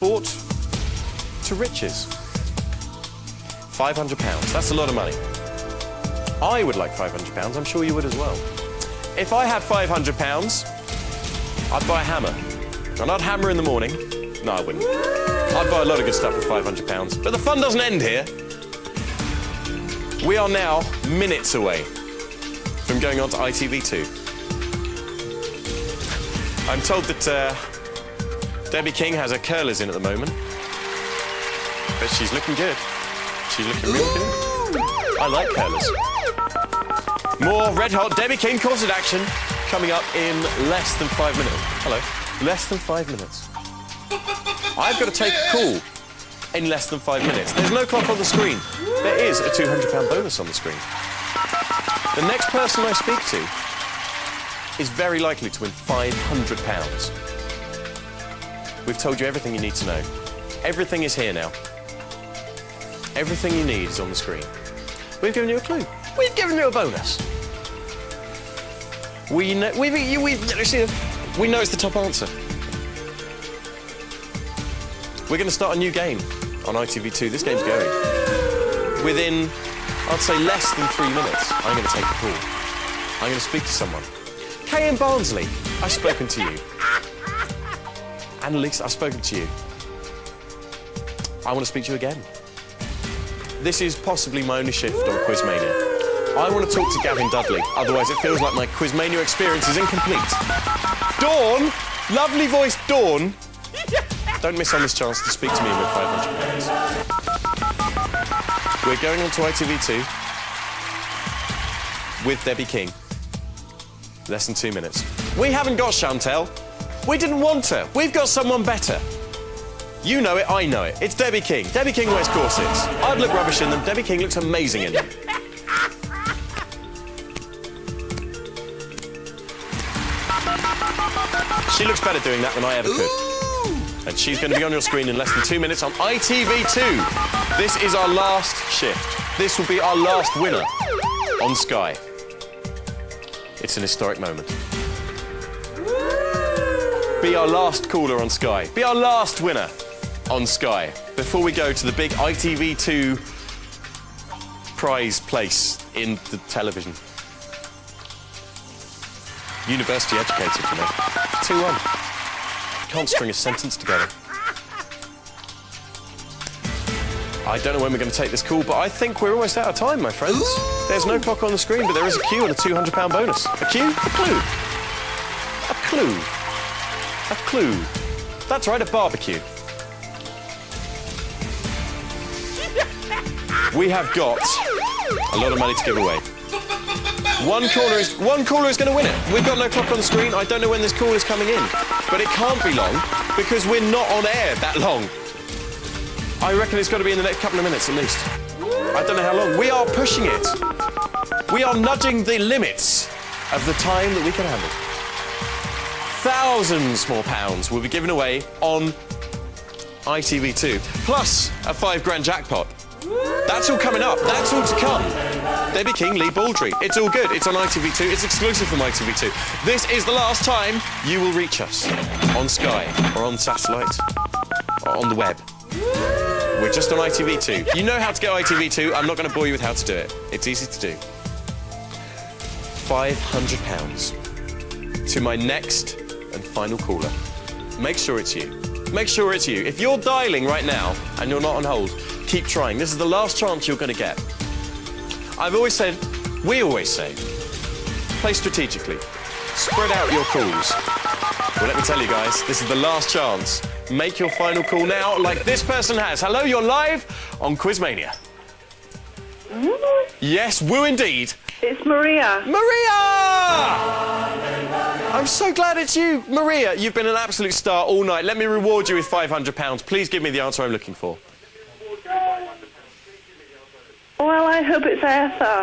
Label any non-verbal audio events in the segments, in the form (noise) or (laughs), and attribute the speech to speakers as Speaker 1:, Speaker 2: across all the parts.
Speaker 1: bought to riches. £500. That's a lot of money. I would like £500. I'm sure you would as well. If I had £500, I'd buy a hammer. And I'd hammer in the morning. No, I wouldn't. I'd buy a lot of good stuff with £500. But the fun doesn't end here. We are now minutes away from going on to ITV2. I'm told that uh, Debbie King has her curlers in at the moment. But she's looking good. She's looking really good. I like curlers. More red hot Debbie King concert action coming up in less than five minutes. Hello. Less than five minutes. I've got to take a call in less than five minutes. There's no clock on the screen. There is a £200 bonus on the screen. The next person I speak to is very likely to win £500. We've told you everything you need to know. Everything is here now. Everything you need is on the screen. We've given you a clue. We've given you a bonus. We know, we, we, we, we know it's the top answer. We're going to start a new game on ITV2. This game's going. Within, I'd say, less than three minutes, I'm going to take a call. I'm going to speak to someone. Kay and Barnsley, I've spoken to you. Annalise, I've spoken to you. I want to speak to you again. This is possibly my only shift on Quizmania. I want to talk to Gavin Dudley, otherwise it feels like my Quizmania experience is incomplete. Dawn, lovely voice Dawn, (laughs) don't miss on this chance to speak to me with £500. We're going on to ITV2 with Debbie King. Less than two minutes. We haven't got Chantel. We didn't want her. We've got someone better. You know it, I know it. It's Debbie King. Debbie King wears corsets. I'd look rubbish in them. Debbie King looks amazing in them. She looks better doing that than I ever could. And she's going to be on your screen in less than two minutes on ITV2. This is our last shift. This will be our last winner on Sky. It's an historic moment. Be our last caller on Sky. Be our last winner on Sky before we go to the big ITV2 prize place in the television. University educated for me. 2-1 can't string a sentence together. I don't know when we're going to take this call, but I think we're almost out of time, my friends. There's no clock on the screen, but there is a cue and a £200 bonus. A cue? A clue. A clue. A clue. That's right, a barbecue. We have got a lot of money to give away. One caller is one caller is going to win it. We've got no clock on the screen. I don't know when this call is coming in, but it can't be long because we're not on air that long. I reckon it's got to be in the next couple of minutes at least. I don't know how long. We are pushing it. We are nudging the limits of the time that we can handle. Thousands more pounds will be given away on ITV2, plus a five grand jackpot. That's all coming up. That's all to come. Debbie King, Lee Baldry. It's all good. It's on ITV2. It's exclusive from ITV2. This is the last time you will reach us on Sky or on satellite or on the web. We're just on ITV2. You know how to get ITV2. I'm not going to bore you with how to do it. It's easy to do. £500 to my next and final caller. Make sure it's you. Make sure it's you. If you're dialing right now and you're not on hold, keep trying. This is the last chance you're going to get. I've always said, we always say, play strategically. Spread out your calls. Well, let me tell you guys, this is the last chance. Make your final call now, like this person has. Hello, you're live on Quizmania.
Speaker 2: Woo.
Speaker 1: Yes, woo indeed.
Speaker 2: It's Maria.
Speaker 1: Maria! I'm so glad it's you. Maria, you've been an absolute star all night. Let me reward you with £500. Please give me the answer I'm looking for.
Speaker 2: Well, I hope it's Arthur.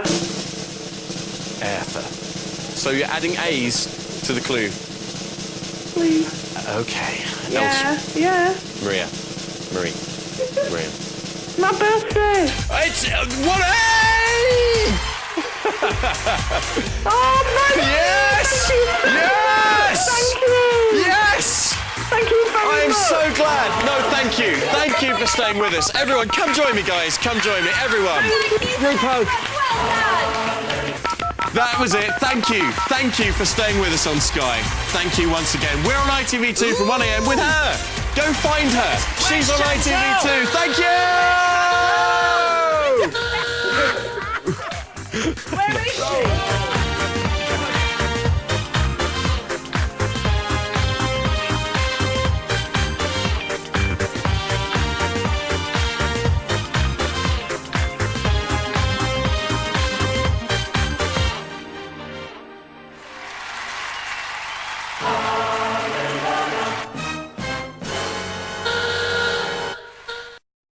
Speaker 1: Arthur. So you're adding A's to the clue.
Speaker 2: Please.
Speaker 1: Okay.
Speaker 2: Yeah,
Speaker 1: Els-
Speaker 2: yeah.
Speaker 1: Maria. Marie. Maria.
Speaker 2: My birthday.
Speaker 1: It's uh, one A!
Speaker 2: Oh, (laughs)
Speaker 1: glad. No, thank you. Thank you for staying with us. Everyone, come join me, guys. Come join me. Everyone. Group hug. That was it. Thank you. Thank you for staying with us on Sky. Thank you once again. We're on ITV2 from 1am with her. Go find her. She's on ITV2. Thank you. (laughs)
Speaker 2: Where is she?